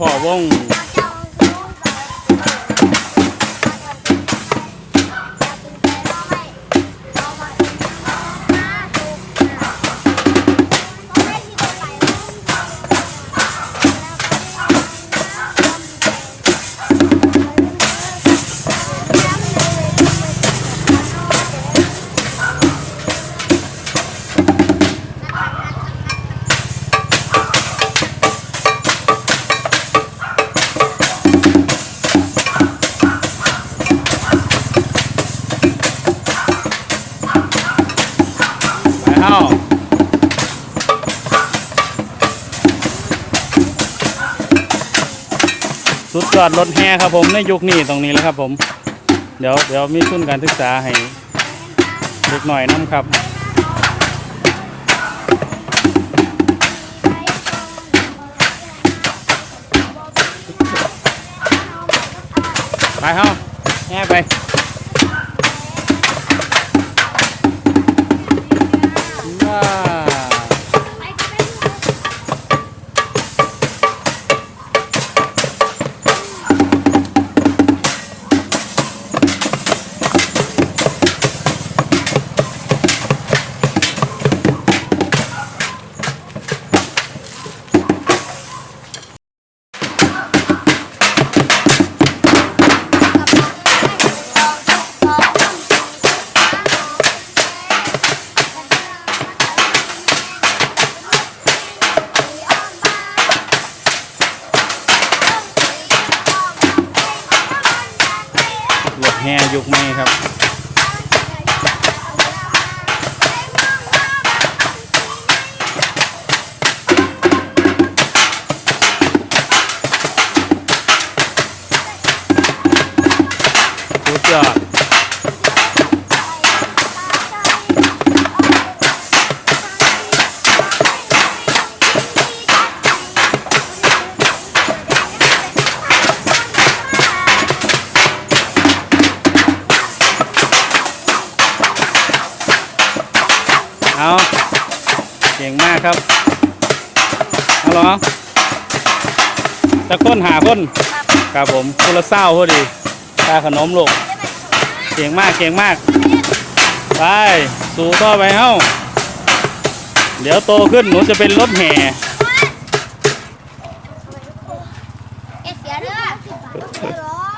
พอวง ไปเฮ้าสุดยอดรถแห่ครับผมในยุคนี้ตรงนี้แล้วครับผม เดี๋ยวเดี๋ยวมีทุนการศึกษาให้เด็กหน่อยน้ำครับไปเฮ้าแห่ไป แห่ยุคใหม่ครับสุดยอด เาเก่งมากครับเอาลองจะค้นหาคนครับผมคนละเศร้าพอดีตาขนมลูกเก่งมากเก่งมาก ไป สู่ต่อไปเฮ้าเดี๋ยวโตขึ้นหนูจะเป็นรถแห่เสียเด้อ